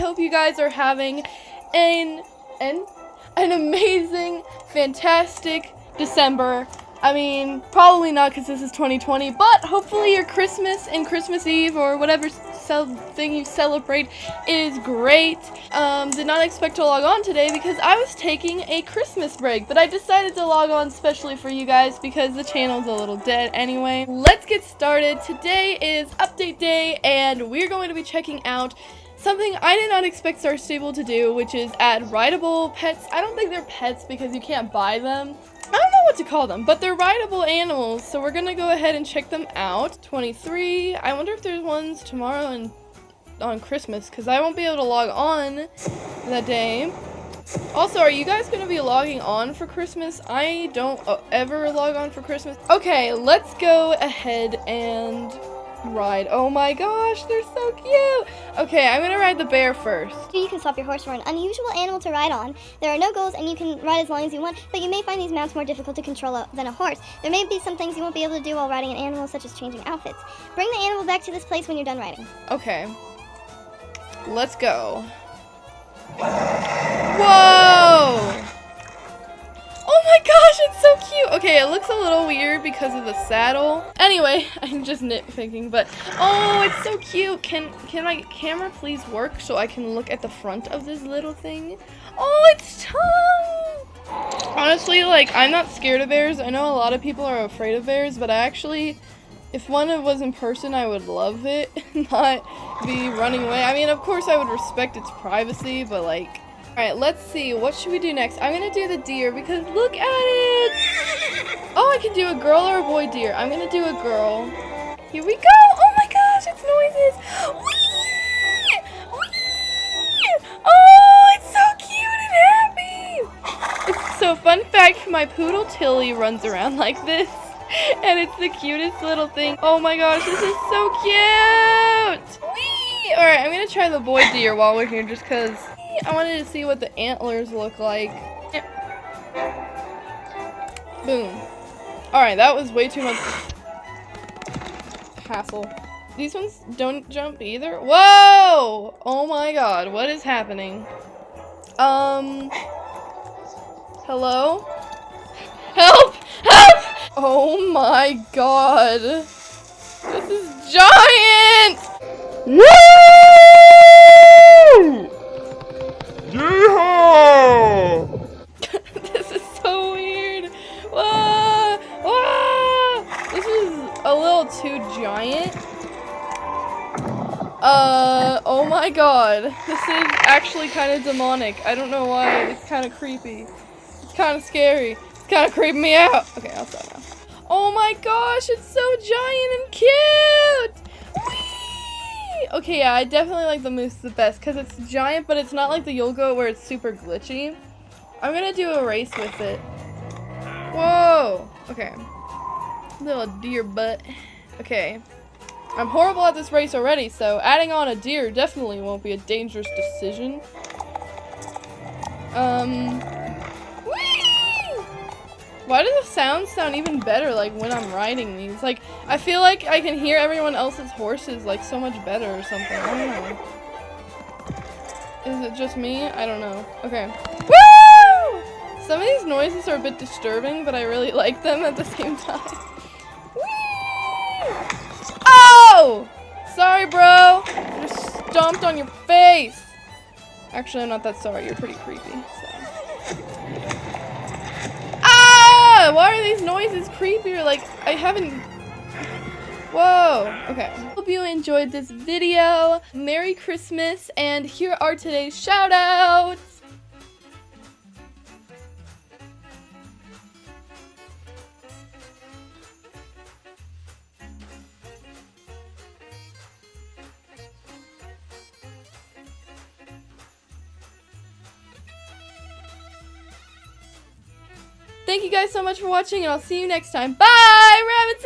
hope you guys are having an an an amazing, fantastic December. I mean, probably not because this is 2020, but hopefully your Christmas and Christmas Eve or whatever thing you celebrate is great. Um, did not expect to log on today because I was taking a Christmas break, but I decided to log on specially for you guys because the channel's a little dead anyway. Let's get started. Today is update day and we're going to be checking out something I did not expect Star Stable to do, which is add rideable pets. I don't think they're pets because you can't buy them. I don't know what to call them, but they're rideable animals, so we're gonna go ahead and check them out. 23, I wonder if there's ones tomorrow and on Christmas, because I won't be able to log on that day. Also, are you guys gonna be logging on for Christmas? I don't uh, ever log on for Christmas. Okay, let's go ahead and ride. Oh my gosh, they're so cute. Okay, I'm gonna ride the bear first. You can swap your horse for an unusual animal to ride on. There are no goals and you can ride as long as you want, but you may find these mounts more difficult to control than a horse. There may be some things you won't be able to do while riding an animal, such as changing outfits. Bring the animal back to this place when you're done riding. Okay. Let's go. Whoa! Cute. Okay, it looks a little weird because of the saddle. Anyway, I'm just nitpicking, but oh, it's so cute. Can can my camera please work so I can look at the front of this little thing? Oh, it's tongue. Honestly, like I'm not scared of bears. I know a lot of people are afraid of bears, but I actually if one was in person, I would love it, not be running away. I mean, of course I would respect its privacy, but like Alright, let's see. What should we do next? I'm gonna do the deer because look at it! Oh, I can do a girl or a boy deer. I'm gonna do a girl. Here we go! Oh my gosh, it's noises! Whee! Whee! Oh, it's so cute and happy! So, fun fact, my poodle Tilly runs around like this. And it's the cutest little thing. Oh my gosh, this is so cute! Whee! Alright, I'm gonna try the boy deer while we're here just because I wanted to see what the antlers look like. Boom. Alright, that was way too much hassle. These ones don't jump either? Whoa! Oh my god, what is happening? Um... Hello? Help! Help! Oh my god. This is giant! Too giant. Uh, oh my god. This is actually kind of demonic. I don't know why. It's kind of creepy. It's kind of scary. It's kind of creeping me out. Okay, I'll stop now. Oh my gosh, it's so giant and cute! Okay, yeah, I definitely like the moose the best because it's giant, but it's not like the Yulgo where it's super glitchy. I'm gonna do a race with it. Whoa! Okay. Little deer butt. Okay. I'm horrible at this race already, so adding on a deer definitely won't be a dangerous decision. Um, why do the sounds sound even better, like, when I'm riding these? Like, I feel like I can hear everyone else's horses, like, so much better or something. I don't know. Is it just me? I don't know. Okay. Woo! Some of these noises are a bit disturbing, but I really like them at the same time. Sorry, bro. I just stomped on your face. Actually, I'm not that sorry. You're pretty creepy, so ah! why are these noises creepier? Like, I haven't... Whoa. Okay. Hope you enjoyed this video. Merry Christmas, and here are today's shoutouts. Thank you guys so much for watching, and I'll see you next time. Bye, Rabbit Town!